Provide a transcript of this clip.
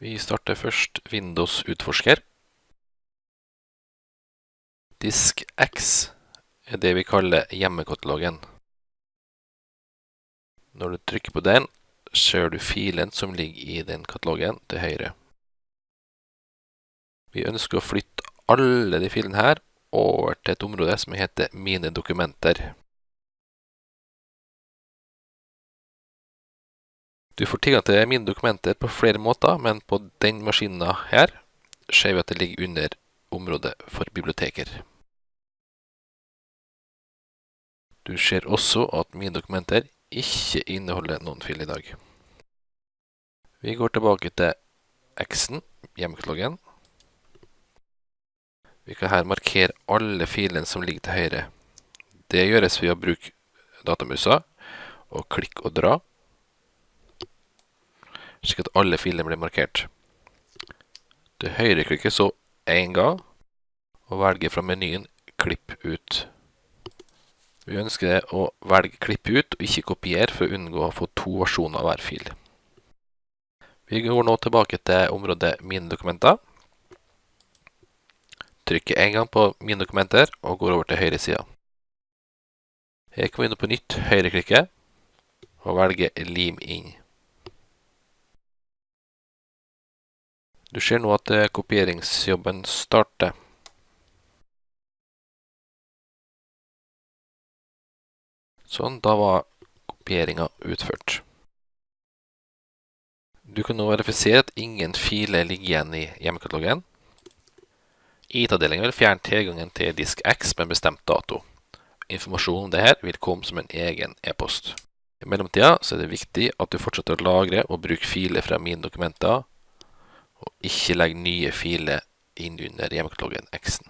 Vi starter først Windows utforsker. Disk X er det vi kaller hjemmekatalogen. Når du trykker på den, ser du filen som ligger i den katalogen til høyre. Vi ønsker å flytte alle de filene her over til et område som heter Mine dokumenter. Du får tilgang til mine dokumenter på flere måter, men på den maskinen her ser vi at det ligger under området for biblioteker. Du ser også at mine dokumenter ikke inneholder noen fil i dag. Vi går tilbake til X-en, hjemmekloggen. Vi kan her markere alle filene som ligger til høyre. Det gjøres ved å bruke datamusa og klikk og dra slik at alle filene blir markert. Du høyreklikker så én gang, og velger fra menyen 'Klipp ut'. Vi ønsker å velge 'Klipp ut' og ikke 'Kopier' for å unngå å få to versjoner av hver fil. Vi går nå tilbake til området 'Mine dokumenter'. Trykker en gang på 'Mine dokumenter' og går over til høyre sida. Her kan vi nå på nytt høyreklikke og velge 'Lim inn'. Du ser nå at kopieringsjobben starter. Sånn, da var kopieringa utført. Du kan nå verifisere at ingen filer ligger igjen i hjemmekatalogen. IT-avdelingen vil fjerne tilgangen til disk X med bestemt dato. Informasjon om dette vil komme som en egen e-post. I mellomtida er det viktig at du fortsetter å lagre og bruke filer fra mine dokumenter, ikke legg nye filer inn under hjemmekatalogen X-en.